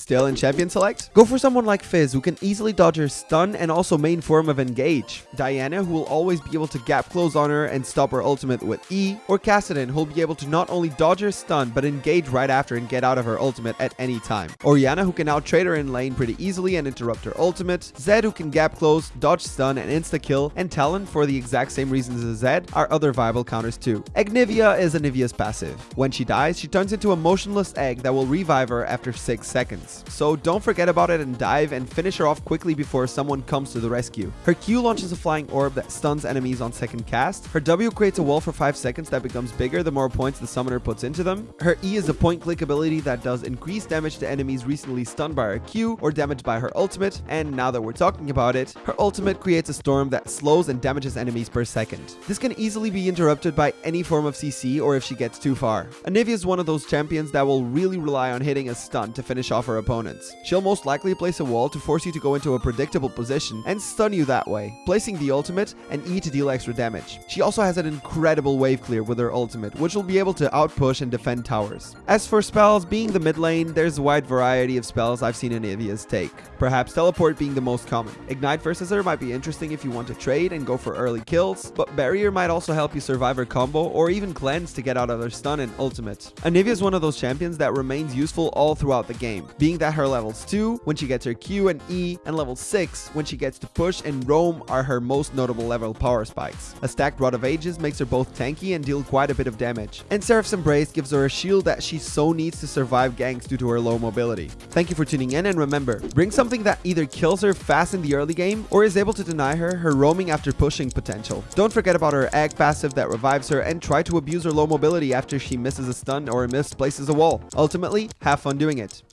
Still in champion select? Go for someone like Fizz who can easily dodge her stun and also main form of engage. Diana who will always be able to gap close on her and stop her ultimate with E. Or Kassadin who will be able to not only dodge her stun but engage right after and get out of her ultimate at any time. Orianna who can out trade her in lane pretty easily and interrupt her ultimate. Zed who can gap close, dodge stun and insta kill. And Talon for the exact same reasons as Zed are other viable counters too. Anivia is Anivia's passive. When she dies, she turns into a motionless egg that will revive her after 6 seconds. So don't forget about it and dive and finish her off quickly before someone comes to the rescue. Her Q launches a flying orb that stuns enemies on second cast. Her W creates a wall for 5 seconds that becomes bigger the more points the summoner puts into them. Her E is a point click ability that does increased damage to enemies recently stunned by her Q or damaged by her ultimate. And now that we're talking about it, her ultimate creates a storm that slows and damages enemies per second. This can easily be interrupted by any form of CC or if she gets too far. Anivia is one of those champions that will really rely on hitting a stun to finish off her opponents. She'll most likely place a wall to force you to go into a predictable position and stun you that way, placing the ultimate and E to deal extra damage. She also has an incredible wave clear with her ultimate, which will be able to outpush and defend towers. As for spells, being the mid lane, there's a wide variety of spells I've seen Anivia's take. Perhaps teleport being the most common. Ignite versus her might be interesting if you want to trade and go for early kills, but barrier might also help you survive her combo or even cleanse to get out of her stun and ultimate. Anivia is one of those champions that remains useful all throughout the game, being that her levels 2 when she gets her Q and E, and level 6 when she gets to push and roam are her most notable level power spikes. A stacked Rod of Ages makes her both tanky and deal quite a bit of damage, and Seraph's Embrace gives her a shield that she so needs to survive ganks due to her low mobility. Thank you for tuning in and remember, bring something that either kills her fast in the early game or is able to deny her her roaming after pushing potential. Don't forget about her egg passive that revives her and try to abuse her low mobility after she misses a stun or misplaces a wall. Ultimately, have fun doing it.